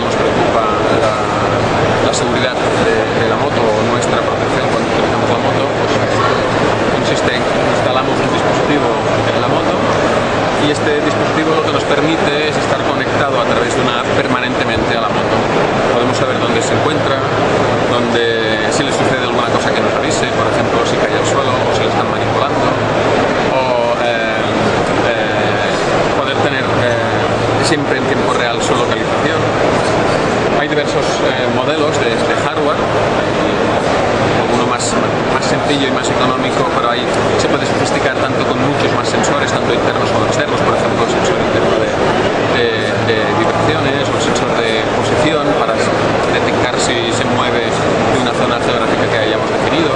nos preocupa la, la seguridad de, de, la moto o nuestra protección cuando utilizamos la moto, pues consiste en instalamos un dispositivo en la moto y este dispositivo lo que nos permite es estar conectado a través de una app permanentemente a la moto. Podemos saber dónde se encuentra, dónde, si le sucede alguna cosa que nos avise, por ejemplo, si cae al suelo o si le están manipulando, o eh, eh, poder tener eh, siempre en tiempo real su localización. Hay diversos modelos de, de hardware, uno más, más sencillo y más económico, pero ahí se puede sofisticar tanto con muchos más sensores, tanto internos como externos, por ejemplo, el sensor interno de, de, de vibraciones o el sensor de posición para detectar si se mueve de una zona geográfica que hayamos definido.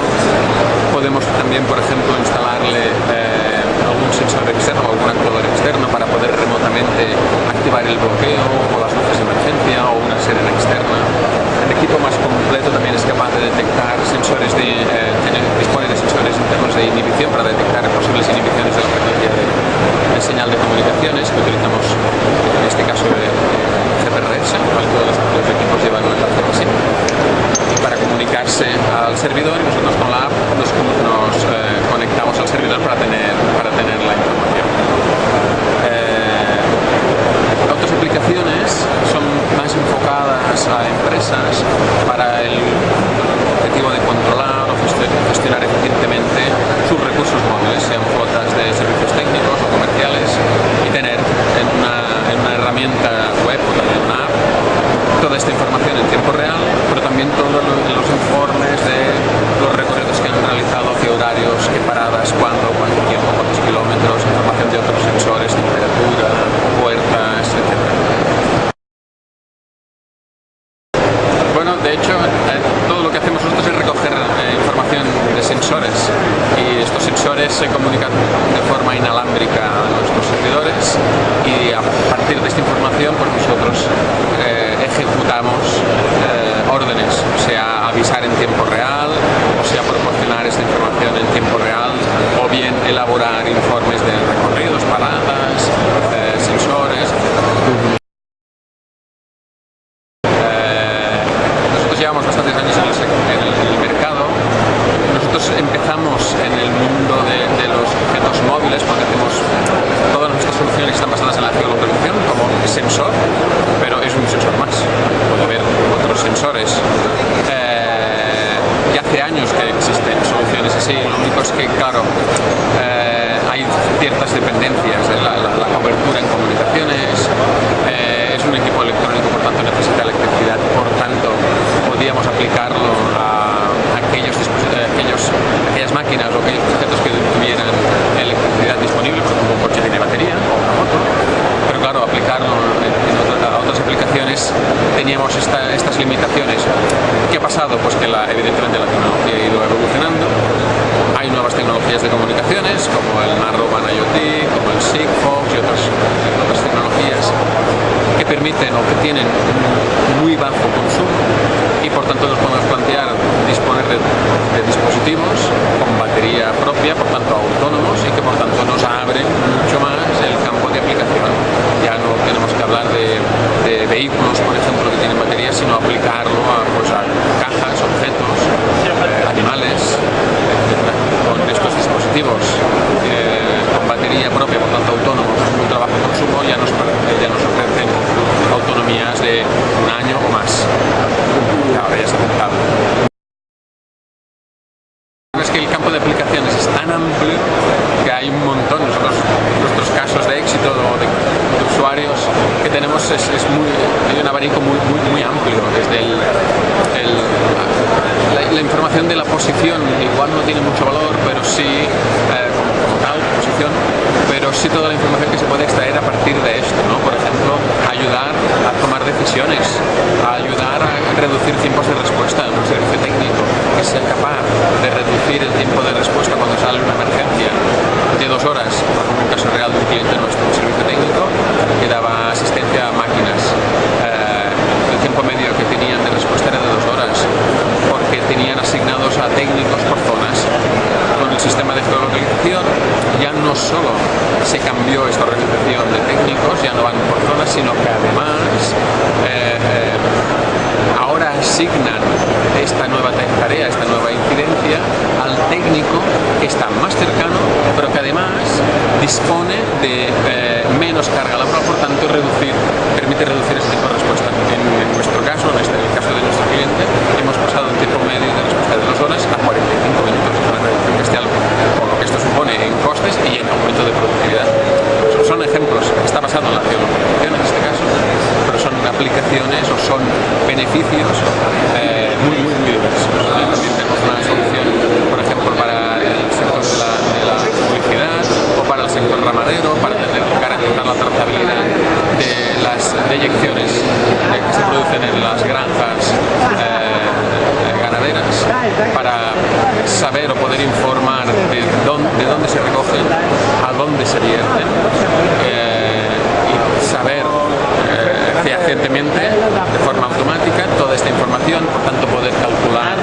Podemos también, por ejemplo, instalarle eh, algún sensor externo o algún actuador externo para poder remotamente activar el bloqueo o las luces de emergencia o una sirena externa. El equipo más completo también es capaz de detectar sensores de, eh, dispone de sensores internos de inhibición para detectar posibles inhibiciones de la frecuencia de, de señal de comunicaciones que utilizamos en este caso de, GPRS, todos los, los equipos llevan una tarjeta SIM para comunicarse al servidor y nosotros con la app nos, nos eh, conectamos al servidor para tener, para tener la información. Eh, otras aplicaciones son más enfocadas a empresas para el objetivo de controlar o gestionar eficientemente sus recursos móviles, sean flotas de servicios técnicos o comerciales, y tener en una, en una herramienta web o también una app toda esta información en tiempo real, pero también todos los informes de los recorridos que han realizado, qué horarios, qué paradas, cuándo, cuánto tiempo, cuántos kilómetros, información de otros sensores, temperatura, puertas, etc. Bueno, de hecho, eh, todo lo que hacemos nosotros es recoger eh, información de sensores. Y estos sensores se comunican de forma inalámbrica a nuestros servidores y a partir de esta información pues nosotros eh, ejecutamos eh, órdenes, sea avisar en tiempo real, o sea proporcionar esta información en tiempo real, o bien elaborar informes sensor, pero es un sensor más. Puede haber otros sensores. Eh, hace años que existen soluciones así, lo único es que, claro, eh, hay ciertas dependencias de la, la, la cobertura en comunicaciones, eh, es un equipo electrónico, por tanto necesita electricidad, por tanto podríamos aplicarlo a aquellos, aquellos, aquellas máquinas o aquellos objetos que tuvieran electricidad disponible, por ejemplo un coche tiene batería o una moto, pero claro, aplicarlo en, en otra, a otras aplicaciones teníamos esta, estas limitaciones. ¿Qué ha pasado? Pues que la, evidentemente la tecnología ha ido evolucionando, hay nuevas tecnologías de comunicaciones como el Narrowband IoT, como el Sigfox y otras, otras tecnologías que permiten o que tienen un muy bajo consumo y por tanto nos podemos plantear disponer de, de, dispositivos con batería propia, por tanto autónomos y que por tanto nos abren mucho más el campo de aplicación. Ya no tenemos que hablar de, de vehículos, por ejemplo, que tienen batería, aplicarlo a, pues, a cajas, objetos, eh, animales, etc. Con estos dispositivos eh, con batería propia, por tanto autónomos, muy trabajo consumo, ya nos, ya nos ofrecen autonomías de un año o más. Ahora ya es aceptable. Es que el campo de aplicaciones es tan amplio que hay un montón. Nosotros, nuestros casos de éxito de, de usuarios que tenemos es, muy, hay un abanico muy, muy, amplio. Desde el, la, información de la posición igual no tiene mucho valor, pero sí, eh, posición, pero sí toda la información que se puede extraer a partir de esto, ¿no? Por ejemplo, ayudar a tomar decisiones, ayudar a reducir tiempos de respuesta en un servicio técnico, que sea capaz de reducir el tiempo de respuesta cuando sale una emergencia de dos horas, por ejemplo, un caso real de un cliente nuestro, un servicio técnico, que daba asistencia a máquinas. Eh, el tiempo medio que tenían de respuesta era de dos horas, porque tenían asignados a técnicos por zonas. Con el sistema de no solo se cambió esta organización de técnicos, ya no van por zonas, sino que además eh, eh, ahora asignan esta nueva tarea, esta nueva incidencia al técnico que está más cercano, pero que además dispone de eh, menos carga laboral, por tanto reducir, permite reducir ese tipo de respuesta. En, nuestro caso, en, este, el caso de nuestro cliente, hemos pasado el tiempo medio de respuesta de dos horas a 45 minutos, una reducción bestial, con lo que esto supone en costes y en aumento de productividad. Son ejemplos, está basado en la geolocalización en este caso, pero son aplicaciones o son beneficios eh, muy, muy, muy diversos. También tenemos una solución, por ejemplo, para el sector de la, de la publicidad o para el sector ramadero, para tener, garantizar la trazabilidad de las deyecciones que se producen en las granjas eh, ganaderas, para saber o poder informar de dónde, de dónde se recogen, a dónde se vierten eh, y saber eh, fehacientemente, de forma automática, toda esta información, por tanto poder calcular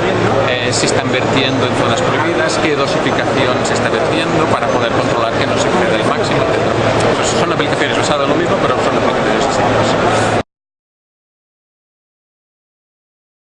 eh, si están vertiendo en zonas prohibidas, qué dosificación se está vertiendo para poder controlar que no se exceda el máximo, etc. Pues son aplicaciones basadas en lo mismo, pero son aplicaciones distintas.